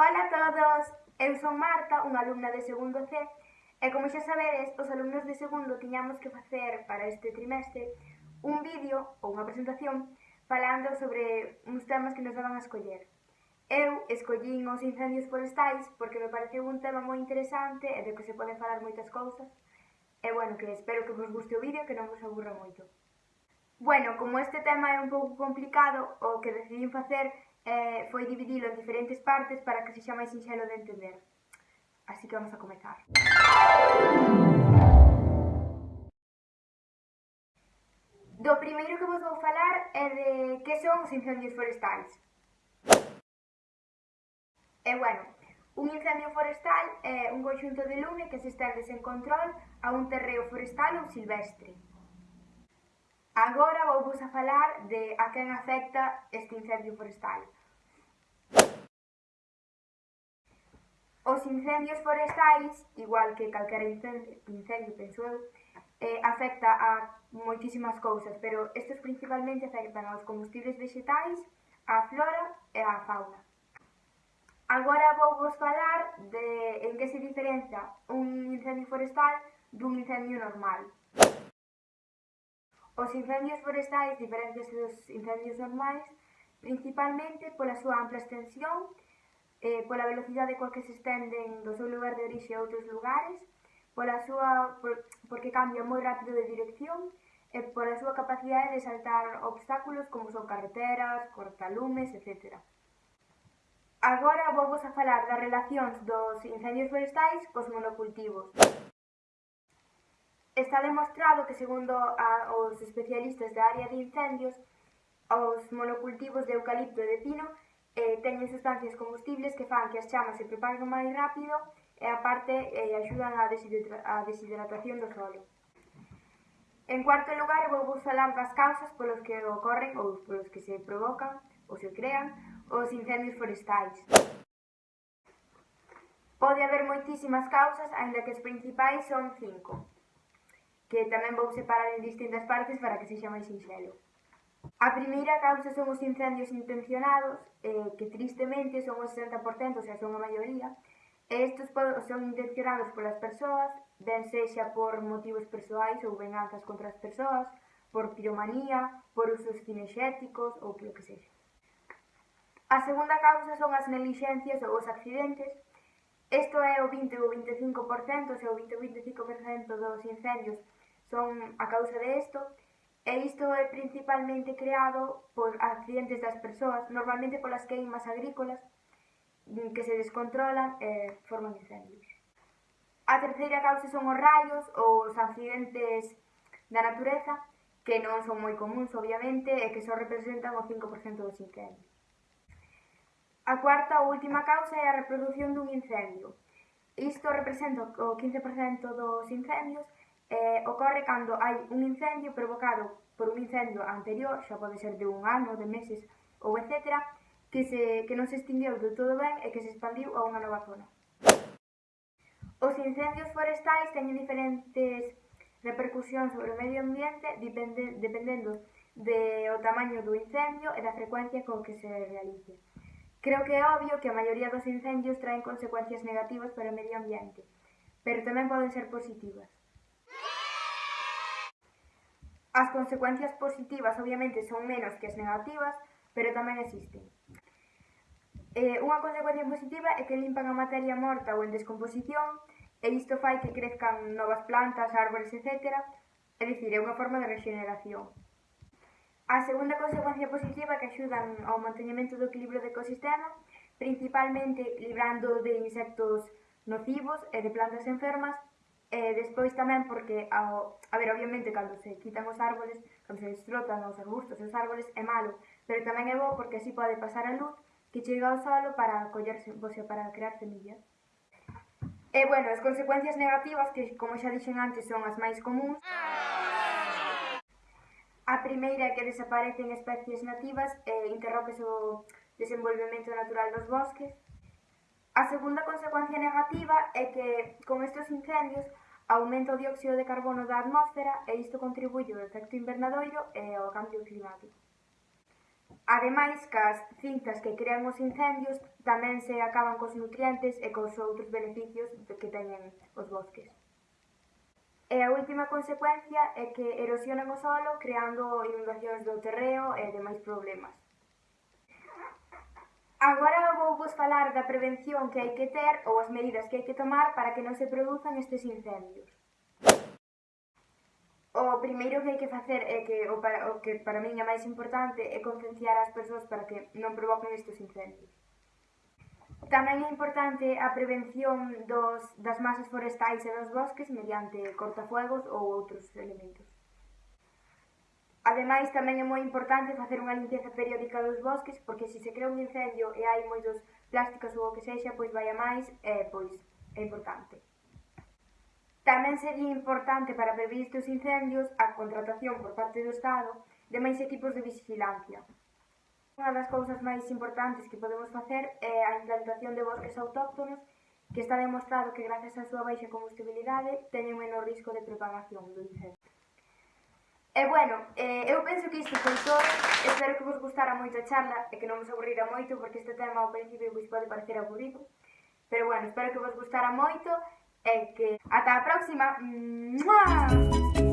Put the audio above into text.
Ola a todos, eu son Marta, unha alumna de segundo C, e como xa sabedes, os alumnos de segundo tiñamos que facer para este trimestre un vídeo ou unha presentación falando sobre uns temas que nos daban a escoller. Eu escollín os incendios forestais porque me pareceu un tema moi interesante e de que se poden falar moitas cousas. E bueno, que espero que vos guste o vídeo que non vos aburra moito. Bueno, como este tema é un pouco complicado, o que decidín facer eh, foi dividilo en diferentes partes para que sexa máis sinxelo de entender. Así que vamos a comezar. Do primeiro que vos vou falar é de que son os incendios forestais. E bueno, un incendio forestal é un conxunto de lume que se estende sen control a un terreo forestal ou silvestre. Agora vou vos a falar de a quen afecta este incendio forestal. Os incendios forestais, igual que calquera incendio, incendio penso eu, eh, afecta a moitísimas cousas, pero estes principalmente afectan aos combustibles vegetais, á flora e á fauna. Agora vou vos falar de en que se diferencia un incendio forestal dun incendio normal. Os incendios forestais diferencianse dos incendios normais principalmente pola súa ampla extensión e eh, pola velocidade coa que se estenden do seu lugar de orixe a outros lugares, pola súa, por, porque cambia moi rápido de dirección e pola súa capacidade de saltar obstáculos como son carreteras, cortalumes, etc. Agora vou a falar das relacións dos incendios forestais cos monocultivos. Está demostrado que, segundo a, os especialistas da área de incendios, os monocultivos de eucalipto e de pino eh, teñen sustancias combustibles que fan que as chamas se propaguen máis rápido e aparte eh, axudan á a deshidratación do solo. En cuarto lugar, vou vos falar das causas polos que ocorren ou polos que se provocan ou se crean os incendios forestais. Pode haber moitísimas causas, aínda que as principais son cinco, que tamén vou separar en distintas partes para que sexa máis sinxelo. A primeira causa son os incendios intencionados, eh, que tristemente son o 60%, o sea, son a maioría, e estes son intencionados polas persoas, ben sexa por motivos persoais ou venganzas contra as persoas, por piromanía, por usos cinexéticos ou polo que sexa. A segunda causa son as negligencias ou os accidentes, Isto é o 20 ou 25%, o sea, o 20 ou 25% dos incendios son a causa de isto, E isto é principalmente creado por accidentes das persoas, normalmente polas queimas agrícolas, mm, que se descontrolan e forman incendios. A terceira causa son os raios ou os accidentes da natureza, que non son moi comuns, obviamente, e que só representan o 5% dos incendios. A cuarta ou última causa é a reproducción dun incendio. Isto representa o 15% dos incendios eh, ocorre cando hai un incendio provocado por un incendio anterior, xa pode ser de un ano, de meses ou etcétera, que, se, que non se extinguiu do todo ben e que se expandiu a unha nova zona. Os incendios forestais teñen diferentes repercusións sobre o medio ambiente depende, dependendo de o tamaño do incendio e da frecuencia con que se realice. Creo que é obvio que a maioría dos incendios traen consecuencias negativas para o medio ambiente, pero tamén poden ser positivas. As consecuencias positivas obviamente son menos que as negativas, pero tamén existen. Eh, unha consecuencia positiva é que limpan a materia morta ou en descomposición e isto fai que crezcan novas plantas, árbores, etc. É dicir, é unha forma de regeneración. A segunda consecuencia positiva que axudan ao mantenimento do equilibrio do ecosistema, principalmente librando de insectos nocivos e de plantas enfermas E despois tamén porque, ao, a ver, obviamente, cando se quitan os árboles, cando se destrotan os arbustos e os árboles, é malo, pero tamén é bo porque así pode pasar a luz que chega ao solo para collerse, o sea, para crear semillas. E, bueno, as consecuencias negativas, que como xa dixen antes son as máis comuns, a primeira é que desaparecen especies nativas eh, e interrópese o desenvolvemento natural dos bosques, A segunda consecuencia negativa é que con estes incendios aumenta o dióxido de carbono da atmósfera e isto contribuye ao efecto invernadoiro e ao cambio climático. Ademais, cas cintas que crean os incendios tamén se acaban cos nutrientes e cos outros beneficios que teñen os bosques. E a última consecuencia é que erosionan o solo creando inundacións do terreo e demais problemas. Agora vou vos falar da prevención que hai que ter ou as medidas que hai que tomar para que non se produzan estes incendios. O primeiro que hai que facer é que o, para, o que para min é máis importante é concienciar as persoas para que non provoquen estes incendios. Tamén é importante a prevención dos, das masas forestais e dos bosques mediante cortafuegos ou outros elementos. Ademais, tamén é moi importante facer unha limpeza periódica dos bosques, porque se se crea un incendio e hai moitos plásticos ou o que sexa, pois vai a máis, e, pois é importante. Tamén sería importante para prevenir estes incendios a contratación por parte do Estado de máis equipos de vigilancia. Unha das cousas máis importantes que podemos facer é a implantación de bosques autóctonos que está demostrado que gracias á súa baixa combustibilidade teñen menor risco de propagación do incendio. E bueno, eh, eu penso que isto foi todo, espero que vos gustara moito a charla e que non vos aburrira moito porque este tema ao principio vos pode parecer aburrido, pero bueno, espero que vos gustara moito e que ata a próxima! ¡Mua!